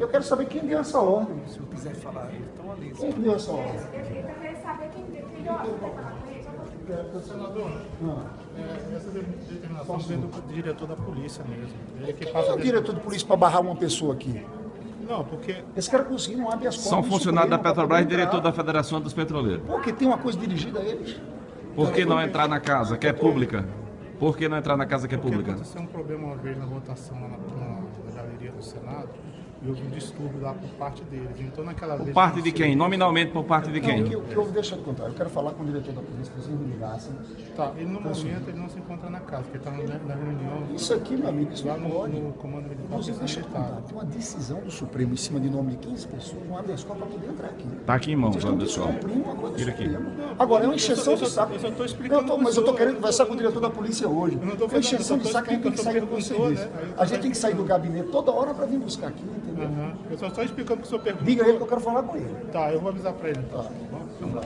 Eu quero saber quem deu essa ordem. Se eu quiser falar, eles estão ali. Quem que deu essa ordem? Eu queria saber quem deu quem deu a ordem para falar com ele. Senador, Ah. é, essa determinação vem do diretor da polícia mesmo. Ele que passa Quem é o diretor de polícia para barrar uma pessoa aqui? Não, porque Esse cara conseguiu não abre as São cordas do funcionários da Petrobras e diretor da Federação dos Petroleiros. Porque tem uma coisa dirigida a eles. Por que não entrar na casa que é pública? Por que não entrar na casa que é porque pública? aconteceu um problema uma vez na votação lá na- na galeria do Senado e houve um distúrbio lá por parte deles. Então naquela vez... Por parte de quem? Nominalmente por parte de quem? que, o que eu deixa eu contar. Eu quero falar com o diretor da polícia, que vocês me ligassem. Tá, ele no momento ele não se encontra na casa, porque está na reunião Isso aqui, meu amigo, isso lá no, pode. no comando militar Inclusive, deixa eu contar. Tem uma decisão do Supremo em cima de nome de 15 pessoas, um habeas corpus para poder entrar aqui. Tá aqui em mãos, Anderson. uma Tira aqui. Agora, é uma encheção Eu de saco. eu só tô explicando Eu tô- mas eu senhor. querendo conversar com o diretor da polícia hoje. É encheção eu de saco, a gente tem que sair do senhor, né? A gente tem que sair do gabinete toda hora para vir buscar aqui, entendeu? Eu só estou explicando o que o senhor perguntou. Diga a ele que eu quero falar com ele. Tá, eu vou avisar para ele. Então. Tá. Tá bom?